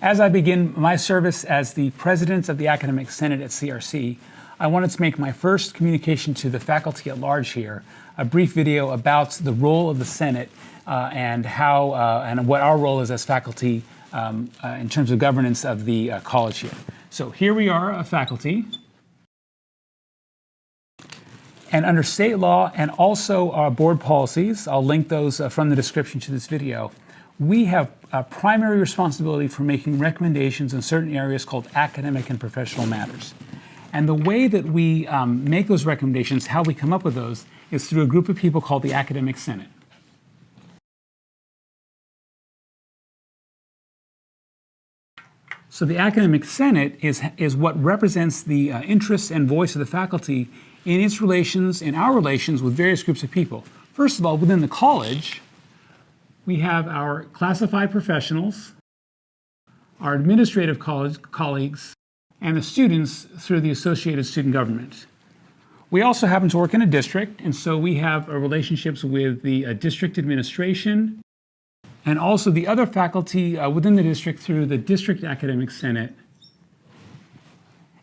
As I begin my service as the President of the Academic Senate at CRC, I wanted to make my first communication to the faculty at large here, a brief video about the role of the Senate uh, and how uh, and what our role is as faculty um, uh, in terms of governance of the uh, college here. So here we are, a faculty. And under state law and also our board policies, I'll link those uh, from the description to this video, we have a primary responsibility for making recommendations in certain areas called academic and professional matters. And the way that we um, make those recommendations, how we come up with those, is through a group of people called the Academic Senate. So the Academic Senate is, is what represents the uh, interests and voice of the faculty in its relations, in our relations with various groups of people. First of all, within the college, we have our classified professionals, our administrative college, colleagues, and the students through the Associated Student Government. We also happen to work in a district, and so we have uh, relationships with the uh, district administration and also the other faculty uh, within the district through the District Academic Senate.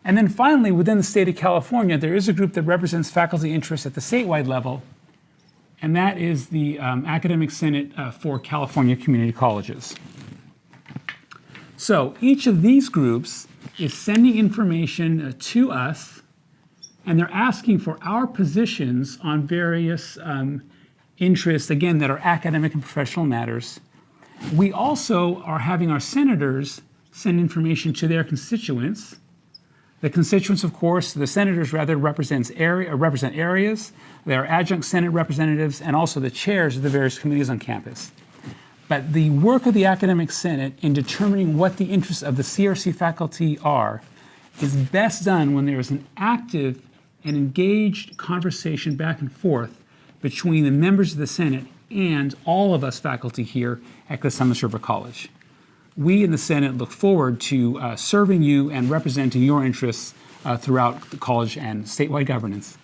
And then finally, within the state of California, there is a group that represents faculty interests at the statewide level, and that is the um, Academic Senate uh, for California Community Colleges. So each of these groups is sending information uh, to us, and they're asking for our positions on various um, interests, again, that are academic and professional matters. We also are having our senators send information to their constituents. The constituents, of course, the senators rather represents area, uh, represent areas. They are adjunct Senate representatives and also the chairs of the various committees on campus. But the work of the Academic Senate in determining what the interests of the CRC faculty are is best done when there is an active and engaged conversation back and forth between the members of the Senate and all of us faculty here at River College. We in the Senate look forward to uh, serving you and representing your interests uh, throughout the college and statewide governance.